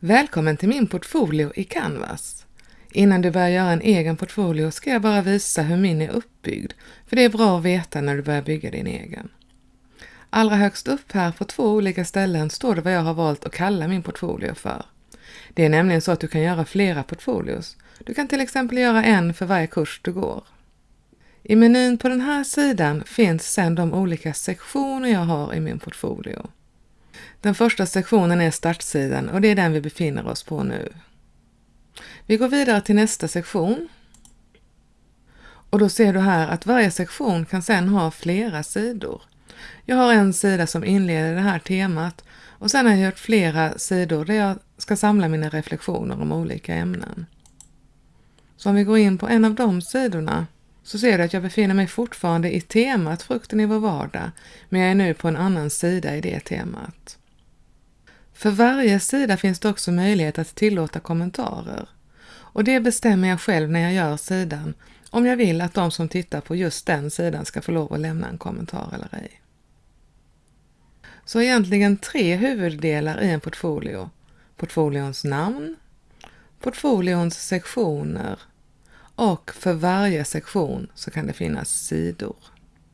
Välkommen till min portfolio i Canvas. Innan du börjar göra en egen portfolio ska jag bara visa hur min är uppbyggd, för det är bra att veta när du börjar bygga din egen. Allra högst upp här på två olika ställen står det vad jag har valt att kalla min portfolio för. Det är nämligen så att du kan göra flera portfolios. Du kan till exempel göra en för varje kurs du går. I menyn på den här sidan finns sedan de olika sektioner jag har i min portfolio. Den första sektionen är startsidan och det är den vi befinner oss på nu. Vi går vidare till nästa sektion. Och då ser du här att varje sektion kan sedan ha flera sidor. Jag har en sida som inleder det här temat och sen har jag gjort flera sidor där jag ska samla mina reflektioner om olika ämnen. Så om vi går in på en av de sidorna så ser du att jag befinner mig fortfarande i temat Frukten i vår vardag, men jag är nu på en annan sida i det temat. För varje sida finns det också möjlighet att tillåta kommentarer. Och det bestämmer jag själv när jag gör sidan, om jag vill att de som tittar på just den sidan ska få lov att lämna en kommentar eller ej. Så egentligen tre huvuddelar i en portfolio. Portfolions namn, portfolions sektioner och för varje sektion så kan det finnas sidor.